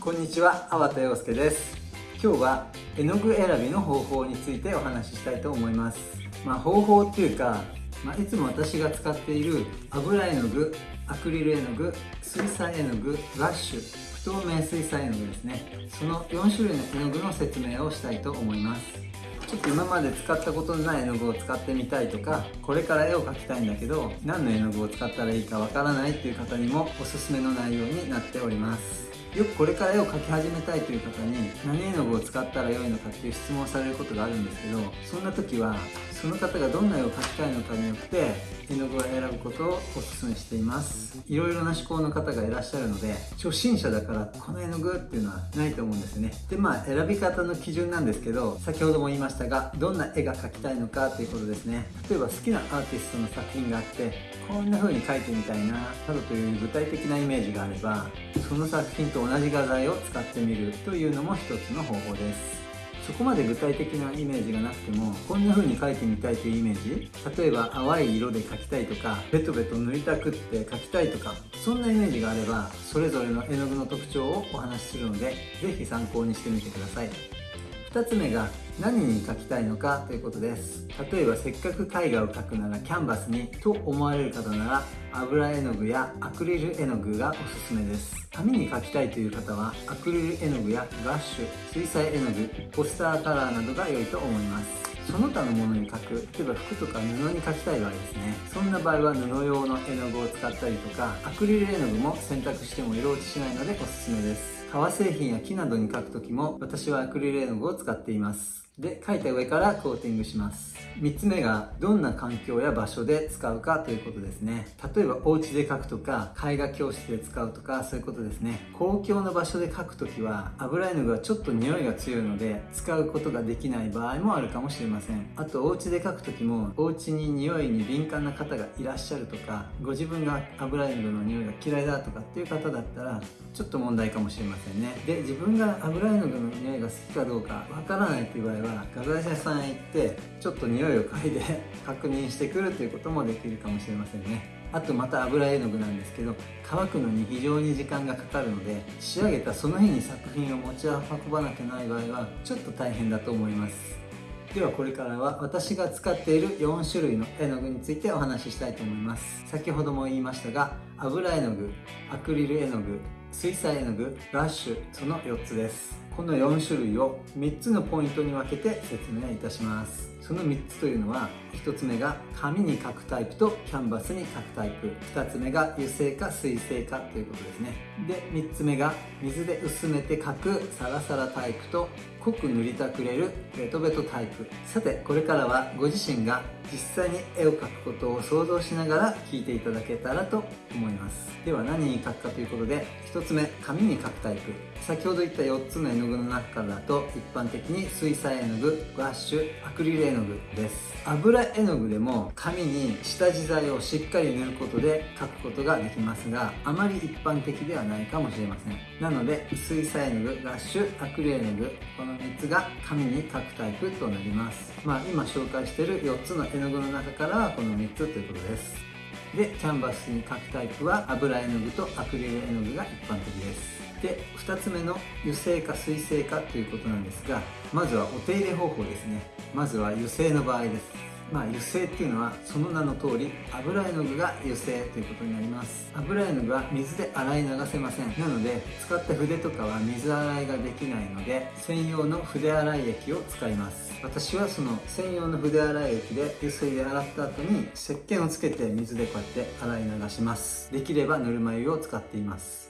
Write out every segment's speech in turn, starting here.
こんにちは、粟田洋介です。今日は絵の具選びの方法についてお話ししたいと思います。まあ方法っていうか、まあ、いつも私が使っている油絵の具、アクリル絵の具、水彩絵の具、ラッシュ不透明水彩絵の具ですね。その4種類の絵の具の説明をしたいと思います。ちょっと今まで使ったことのない絵の具を使ってみたいとかこれから絵を描きたいんだけど何の絵の具を使ったらいいかわからないっていう方にもおすすめの内容になっております。よくこれから絵を描き始めたいという方に何絵の具を使ったら良いのかっていう質問をされることがあるんですけどそんな時はその方がどんな絵を描きたいのかによって絵の具を選ぶことをお勧めしています。いろいろな思考の方がいらっしゃるので初心者だからこの絵の具っていうのはないと思うんですね。でまあ選び方の基準なんですけど先ほども言いましたがどんな絵が描きたいのかということですね。例えば好きなアーティストの作品があってこんな風に描いてみたいななどという具体的なイメージがあればその作品と同じ画材を使ってみるというのも一つの方法です。そこまで具体的なイメージがなくてもこんな風に描いてみたいというイメージ。例えば淡い色で描きたいとかベトベト塗りたくって描きたいとかそんなイメージがあればそれぞれの絵の具の特徴をお話しするので是非参考にしてみてください。2つ目が何に描きたいのかということです。例えばせっかく絵画を描くならキャンバスにと思われる方なら油絵の具やアクリル絵の具がおすすめです。紙に描きたいという方はアクリル絵の具やガッシュ水彩絵の具ポスターカラーなどが良いと思います。その他のものに描く例えば服とか布に描きたい場合ですね。そんな場合は布用の絵の具を使ったりとかアクリル絵の具も選択しても色落ちしないのでおすすめです。革製品や木などに描くときも私はアクリル絵の具を使っています。で書いた上からコーティングします。3つ目がどんな環境や場所で使うかということですね。例えばお家で書くとか絵画教室で使うとかそういうことですね。公共の場所で書くときは油絵の具はちょっと匂いが強いので使うことができない場合もあるかもしれません。あとお家で書くときもお家に匂いに敏感な方がいらっしゃるとかご自分が油絵の具の匂いが嫌いだとかっていう方だったらちょっと問題かもしれませんね。で自分が油絵の具の匂いが好きかどうかわからないっていう場合はは画材屋さんへ行ってちょっと匂いを嗅いで 確認してくるということもできるかもしれませんね。あとまた油絵の具なんですけど乾くのに非常に時間がかかるので仕上げたその日に作品を持ち運ばなきゃない場合はちょっと大変だと思います。ではこれからは私が使っている4種類の絵の具についてお話ししたいと思います。先ほども言いましたが油絵の具アクリル絵の具水彩絵の具ラッシュその4つです。この4種類を3つのポイントに分けて説明いたします。その3つというのは1つ目が紙に描くタイプとキャンバスに描くタイプ。2つ目が油性か水性かということですね。で3つ目が水で薄めて描くサラサラタイプと濃く塗りたくれるベトベトタイプ。さてこれからはご自身が実際に絵を描くことを想像しながら聞いていただけたらと思います。では何に描くかということで1つ目紙に描くタイプ。先ほど言った4つの絵の具の中からだと一般的に水彩絵の具ワッシュアクリル絵の具です。油絵の具でも紙に下地剤をしっかり塗ることで描くことができますがあまり一般的ではないかもしれません。なので水彩絵の具ラッシュアクリル絵の具この3つが紙に描くタイプとなります。まあ今紹介している4つの絵絵の具の中からはこの3つということです。でキャンバスに描くタイプは油絵の具とアクリル絵の具が一般的です。で2つ目の油性か水性かということなんですがまずはお手入れ方法ですね。まずは油性の場合です。まあ、油性っていうのはその名の通り油絵の具が油性ということになります。油絵の具は水で洗い流せません。なので使った筆とかは水洗いができないので専用の筆洗い液を使います。私はその専用の筆洗い液で油水で洗った後に石鹸をつけて水でこうやって洗い流します。できればぬるま湯を使っています。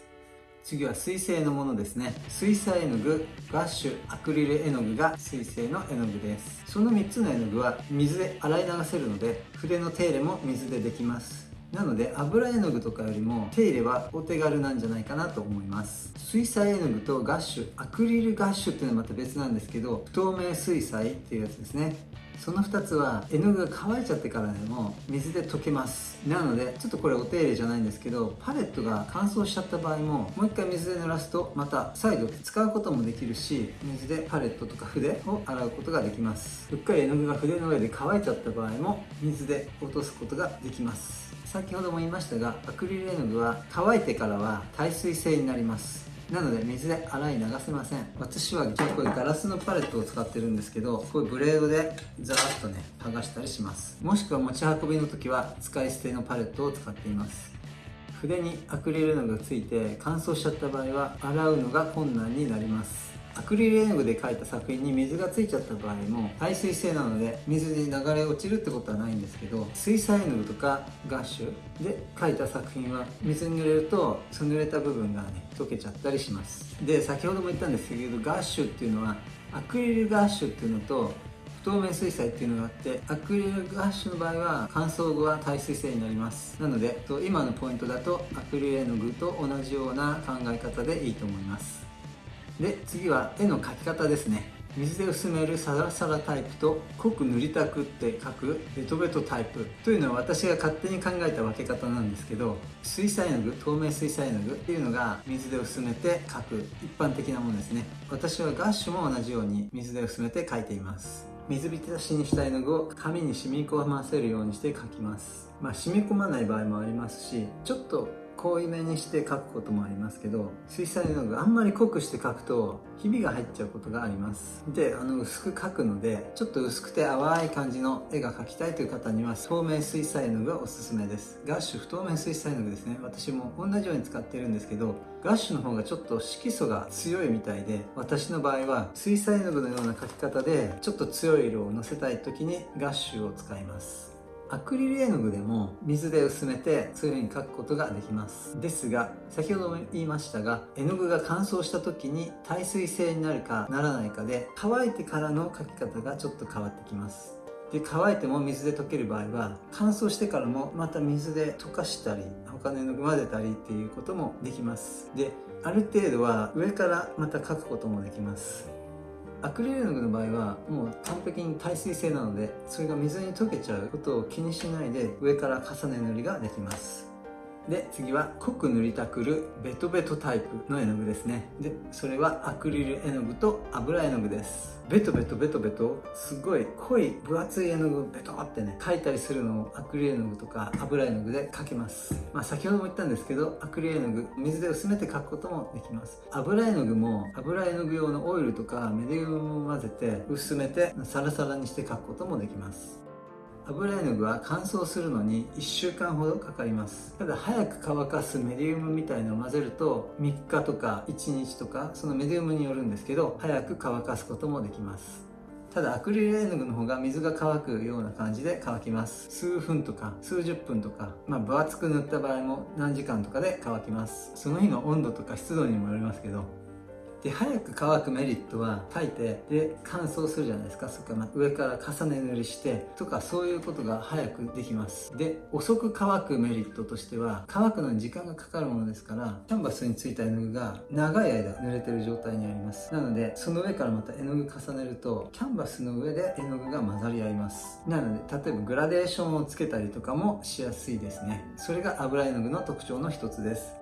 次は水性のものですね。水彩絵の具ガッシュアクリル絵の具が水性の絵の具です。その3つの絵の具は水で洗い流せるので筆の手入れも水でできます。なので油絵の具とかよりも手入れはお手軽なんじゃないかなと思います。水彩絵の具とガッシュアクリルガッシュっていうのはまた別なんですけど不透明水彩っていうやつですね。その2つは絵の具が乾いちゃってからでも水で溶けます。なのでちょっとこれお手入れじゃないんですけどパレットが乾燥しちゃった場合ももう一回水で濡らすとまた再度使うこともできるし水でパレットとか筆を洗うことができます。うっかり絵の具が筆の上で乾いちゃった場合も水で落とすことができます。先ほども言いましたがアクリル絵の具は乾いてからは耐水性になります。なので水で洗い流せません。私は結構ガラスのパレットを使ってるんですけどこういうブレードでザーッとね剥がしたりします。もしくは持ち運びの時は使い捨てのパレットを使っています。筆にアクリルのがついて乾燥しちゃった場合は洗うのが困難になります。アクリル絵の具で描いた作品に水がついちゃった場合も耐水性なので水に流れ落ちるってことはないんですけど水彩絵の具とかガッシュで描いた作品は水に濡れるとその濡れた部分がね溶けちゃったりします。で先ほども言ったんですけどガッシュっていうのはアクリルガッシュっていうのと不透明水彩っていうのがあってアクリルガッシュの場合は乾燥後は耐水性になります。なので今のポイントだとアクリル絵の具と同じような考え方でいいと思います。で次は絵の描き方ですね。水で薄めるサラサラタイプと濃く塗りたくって描くベトベトタイプというのは私が勝手に考えた分け方なんですけど水彩絵の具透明水彩絵の具っていうのが水で薄めて描く一般的なものですね。私はガッシュも同じように水で薄めて描いています。水浸しにした絵の具を紙に染み込ませるようにして描きます。まあ染み込まない場合もありますしちょっと濃いめにして描くこともありますけど水彩絵の具あんまり濃くして描くとひびが入っちゃうことがあります。であの薄く描くのでちょっと薄くて淡い感じの絵が描きたいという方には透明水彩絵の具がおすすめです。ガッシュ不透明水彩絵の具ですね。私も同じように使ってるんですけどガッシュの方がちょっと色素が強いみたいで私の場合は水彩絵の具のような描き方でちょっと強い色をのせたい時にガッシュを使います。アクリル絵の具でも水で薄めてそういう風に描くことができます。ですが先ほども言いましたが絵の具が乾燥した時に耐水性になるかならないかで乾いてからの描き方がちょっと変わってきます。で乾いても水で溶ける場合は乾燥してからもまた水で溶かしたり他の絵の具混ぜたりっていうこともできます。である程度は上からまた描くこともできます。アクリル絵の具の場合はもう完璧に耐水性なのでそれが水に溶けちゃうことを気にしないで上から重ね塗りができます。で次は濃く塗りたくるベトベトタイプの絵の具ですね。でそれはアクリル絵の具と油絵の具です。ベトベトベトベトすごい濃い分厚い絵の具をベトってね描いたりするのをアクリル絵の具とか油絵の具で描けます。まあ先ほども言ったんですけどアクリル絵の具水で薄めて描くこともできます。油絵の具も油絵の具用のオイルとかメディウムを混ぜて薄めてサラサラにして描くこともできます。油絵の具は乾燥するのに1週間ほどかかります。ただ早く乾かすメディウムみたいのを混ぜると3日とか1日とかそのメディウムによるんですけど早く乾かすこともできます。ただアクリル絵の具の方が水が乾くような感じで乾きます。数分とか数十分とかまあ分厚く塗った場合も何時間とかで乾きます。その日の温度とか湿度にもよりますけど。で早く乾くメリットは書いてで乾燥するじゃないですか。それから上から重ね塗りしてとかそういうことが早くできます。で遅く乾くメリットとしては乾くのに時間がかかるものですからキャンバスについた絵の具が長い間濡れてる状態にあります。なのでその上からまた絵の具重ねるとキャンバスの上で絵の具が混ざり合います。なので例えばグラデーションをつけたりとかもしやすいですね。それが油絵の具の特徴の一つです。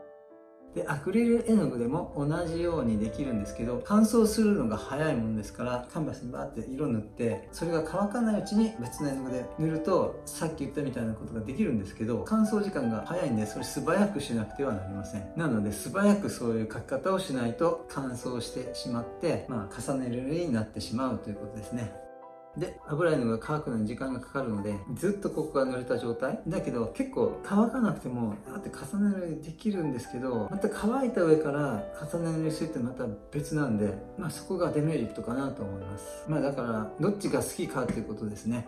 でアクリル絵の具でも同じようにできるんですけど乾燥するのが早いものですからカンバスにバーって色塗ってそれが乾かないうちに別の絵の具で塗るとさっき言ったみたいなことができるんですけど乾燥時間が早いんでそれ素早くしなくてはなりません。なので素早くそういう描き方をしないと乾燥してしまって、まあ、重ねるようになってしまうということですね。で油絵の具が乾くのに時間がかかるのでずっとここが濡れた状態。だけど結構乾かなくてもあって重ね塗りできるんですけどまた乾いた上から重ね塗りするってまた別なんでまあそこがデメリットかなと思います。まあだからどっちが好きかっていうことですね。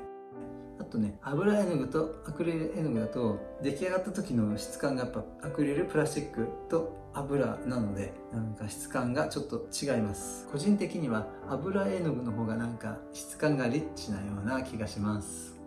あとね油絵の具とアクリル絵の具だと出来上がった時の質感がやっぱアクリルプラスチックと油なのでなんか質感がちょっと違います。個人的には油絵の具の方がなんか質感がリッチなような気がします。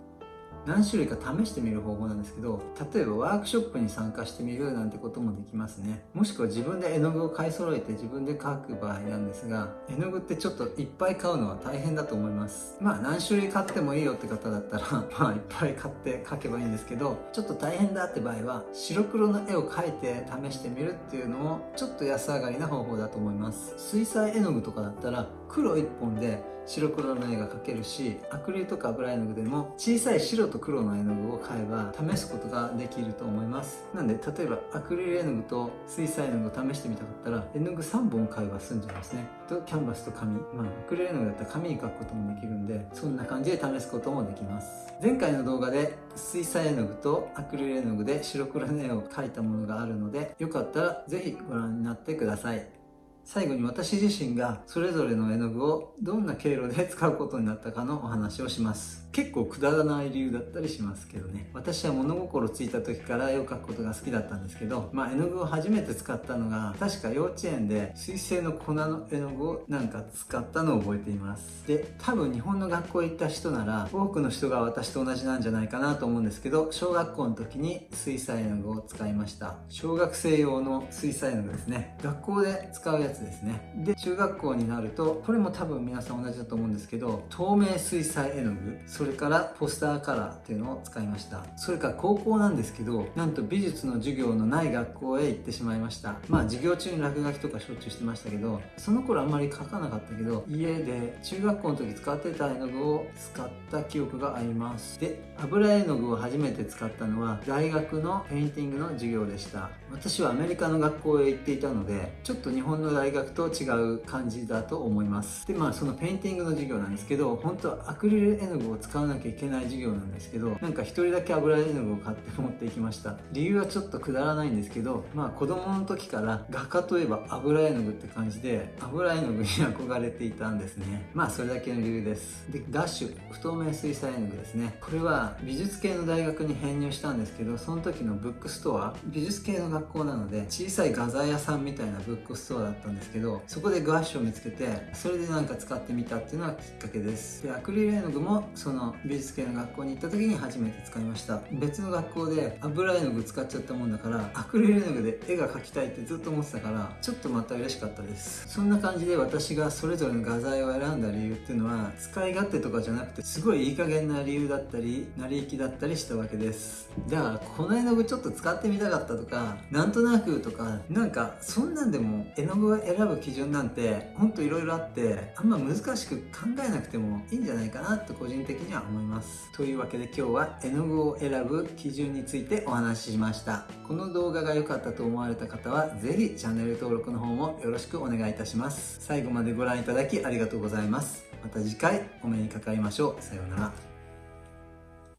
何種類か試してみる方法なんですけど例えばワークショップに参加してみるなんてこともできますね。もしくは自分で絵の具を買い揃えて自分で描く場合なんですが絵の具ってちょっといっぱい買うのは大変だと思います。まあ何種類買ってもいいよって方だったら まあいっぱい買って描けばいいんですけどちょっと大変だって場合は白黒の絵を描いて試してみるっていうのもちょっと安上がりな方法だと思います。水彩絵の具とかだったら黒1本で白黒の絵が描けるしアクリルとか油絵の具でも小さい白と黒の絵の具を買えば試すことができると思います。なんで例えばアクリル絵の具と水彩絵の具を試してみたかったら絵の具3本買えば済んじゃいますね。とキャンバスと紙。まあアクリル絵の具だったら紙に描くこともできるんでそんな感じで試すこともできます。前回の動画で水彩絵の具とアクリル絵の具で白黒の絵を描いたものがあるのでよかったら是非ご覧になってください。最後に私自身がそれぞれの絵の具をどんな経路で使うことになったかのお話をします。結構くだらない理由だったりしますけどね。私は物心ついた時から絵を描くことが好きだったんですけどまあ絵の具を初めて使ったのが確か幼稚園で水性の粉の絵の具をなんか使ったのを覚えています。で多分日本の学校へ行った人なら多くの人が私と同じなんじゃないかなと思うんですけど小学校の時に水彩絵の具を使いました。小学生用の水彩絵の具ですね。学校で使うやつですね。で中学校になるとこれも多分皆さん同じだと思うんですけど透明水彩絵の具それからポスターカラーっていうのを使いました。それから高校なんですけどなんと美術の授業のない学校へ行ってしまいました。まあ授業中に落書きとかしょっちゅうしてましたけどその頃あんまり書かなかったけど家で中学校の時使ってた絵の具を使った記憶があります。で油絵の具を初めて使ったのは大学のペインティングの授業でした。私はアメリカの学校へ行っていたのでちょっと日本の大学と違う感じだと思います。でまあそのペインティングの授業なんですけど本当はアクリル絵の具を使わなきゃいけない授業なんですけどなんか1人だけ油絵の具を買って持っていきました。理由はちょっとくだらないんですけどまあ子供の時から画家といえば油絵の具って感じで油絵の具に憧れていたんですね。まあそれだけの理由です。でガッシュ不透明水彩絵の具ですね。これは美術系の大学に編入したんですけどその時のブックストア美術系の学校なので小さい画材屋さんみたいなブックストアだったんんですけどそこでガッシュを見つけてそれでなんか使ってみたっていうのがきっかけです。でアクリル絵の具もその美術系の学校に行った時に初めて使いました。別の学校で油絵の具使っちゃったもんだからアクリル絵の具で絵が描きたいってずっと思ってたからちょっとまた嬉しかったです。そんな感じで私がそれぞれの画材を選んだ理由っていうのは使い勝手とかじゃなくてすごいいい加減な理由だったり成り行きだったりしたわけです。だからこの絵の具ちょっと使ってみたかったとかなんとなくとかなんかそんなんでも絵の具を選ぶ基準なんてほんといろいろあってあんま難しく考えなくてもいいんじゃないかなと個人的には思います。というわけで今日は絵の具を選ぶ基準についてお話ししました。この動画が良かったと思われた方は是非チャンネル登録の方もよろしくお願いいたします。最後までご覧いただきありがとうございます。また次回お目にかかりましょう。さようなら。